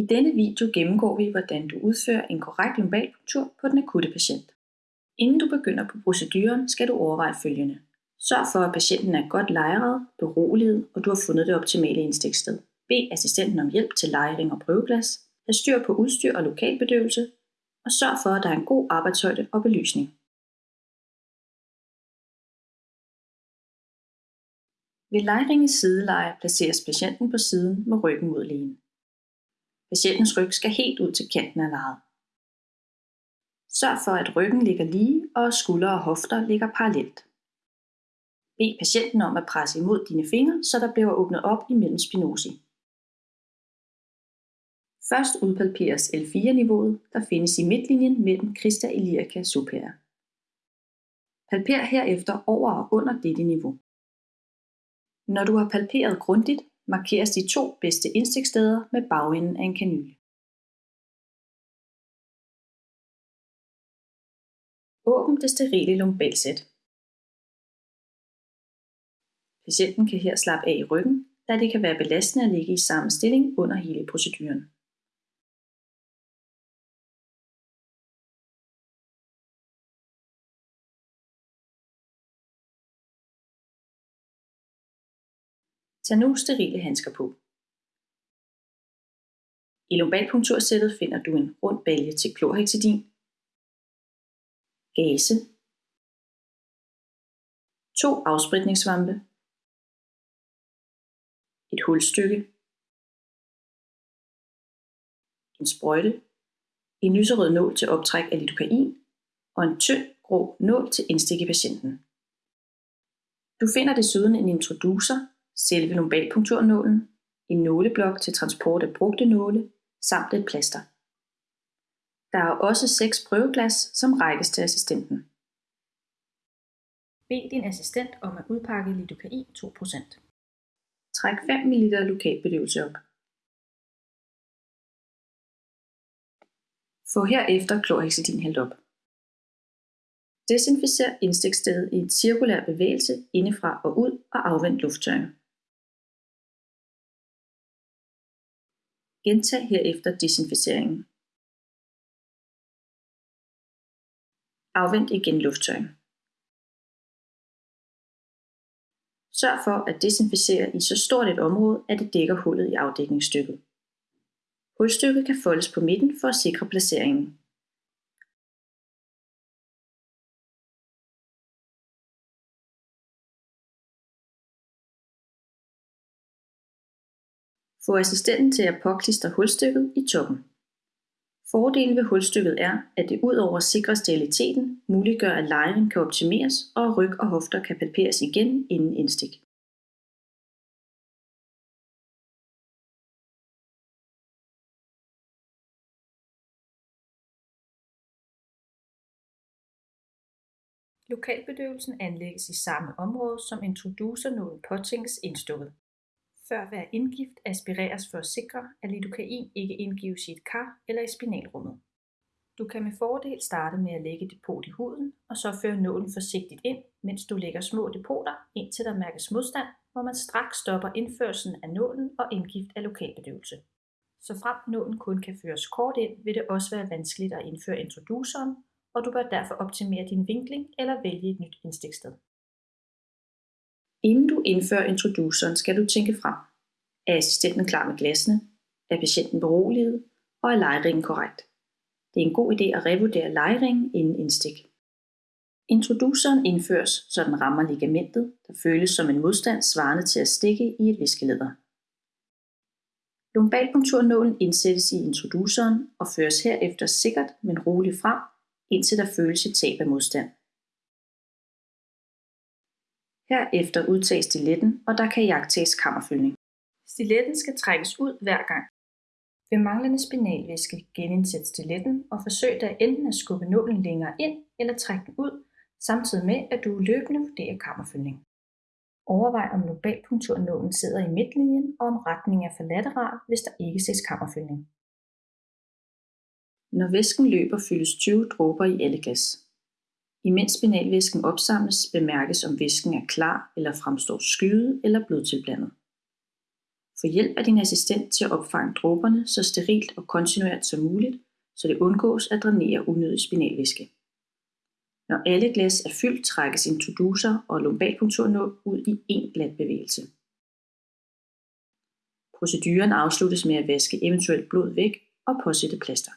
I denne video gennemgår vi, hvordan du udfører en korrekt lumbalpunktur på den akutte patient. Inden du begynder på proceduren, skal du overveje følgende. Sørg for, at patienten er godt lejret, beroliget, og du har fundet det optimale indstiksted. Bed assistenten om hjælp til lejring og prøveglas. Have styr på udstyr og lokalbedøvelse. Og sørg for, at der er en god arbejdshøjde og belysning. Ved lejringens sideleje placeres patienten på siden med ryggen mod lægen. Patientens ryg skal helt ud til kanten af lejet. Sørg for, at ryggen ligger lige, og skuldre og hofter ligger parallelt. Bed patienten om at presse imod dine fingre, så der bliver åbnet op imellem spinosi. Først udpalperes L4-niveauet, der findes i midtlinjen mellem Christa iliaca superior. Palper herefter over og under dette niveau. Når du har palperet grundigt, markeres de to bedste indstiksteder med bagenden af en kanyle. Åbn det sterile lumbalsæt. Patienten kan her slappe af i ryggen, da det kan være belastende at ligge i samme stilling under hele proceduren. Tag nu sterile handsker på. I lumbalpunktursættet finder du en rund balje til klorhexidin, gase, to afspritningsvampe, et hulstykke, en sprøjte, en lyserød nål til optræk af lidokain og en tynd grå nål til indstik i patienten. Du finder desuden en introducer, selve lumbalpunkturnålen, en nåleblok til transport af brugte nåle samt et plaster. Der er også seks prøveglas, som rækkes til assistenten. Bed din assistent om at udpakke lidocain 2%. Træk 5 ml lokalbedøvelse op. Få herefter klorhexidin hældt op. Desinficer indstikstedet i en cirkulær bevægelse indefra og ud og afvend lufttørring. Gentag herefter desinficeringen. Afvend igen lufttørring. Sørg for at desinficere i så stort et område, at det dækker hullet i afdækningsstykket. Hulstykket kan foldes på midten for at sikre placeringen. Få assistenten til at påklistre hulstykket i toppen. Fordelen ved hulstykket er, at det udover sikrer steriliteten, muliggør at lejren kan optimeres, og ryg og hofter kan palperes igen inden indstik. Lokalbedøvelsen anlægges i samme område, som introducernålen påtænkes indstukket. Før hver indgift aspireres for at sikre, at lidokain ikke indgives i et kar eller i spinalrummet. Du kan med fordel starte med at lægge depot i huden, og så føre nålen forsigtigt ind, mens du lægger små depoter, indtil der mærkes modstand, hvor man straks stopper indførelsen af nålen og indgift af lokalbedøvelse. Så frem nålen kun kan føres kort ind, vil det også være vanskeligt at indføre introduceren, og du bør derfor optimere din vinkling eller vælge et nyt indstiksted. Inden du indfører introduceren, skal du tænke frem. Er assistenten klar med glasene? Er patienten beroliget? Og er lejringen korrekt? Det er en god idé at revurdere lejringen inden indstik. Introduceren indføres, så den rammer ligamentet, der føles som en modstand svarende til at stikke i et viskeleder. Lumbalpunkturnålen indsættes i introduceren og føres herefter sikkert, men roligt frem, indtil der føles et tab af modstand. Herefter udtages stiletten, og der kan jagtages kammerfyldning. Stiletten skal trækkes ud hver gang. Ved manglende spinalvæske genindsæt stiletten og forsøg der enten at skubbe nålen længere ind eller trække den ud, samtidig med at du løbende vurderer kammerfyldning. Overvej om globalpunkturnålen sidder i midtlinjen og om retningen er for lateral, hvis der ikke ses kammerfyldning. Når væsken løber, fyldes 20 dråber i alle glas. Imens spinalvæsken opsamles, bemærkes om væsken er klar eller fremstår skyet eller blodtilblandet. Få hjælp af din assistent til at opfange dråberne så sterilt og kontinuert som muligt, så det undgås at drænere unødig spinalvæske. Når alle glas er fyldt, trækkes introducer og lumbalpunkturnål ud i en glat bevægelse. Proceduren afsluttes med at vaske eventuelt blod væk og påsætte plaster.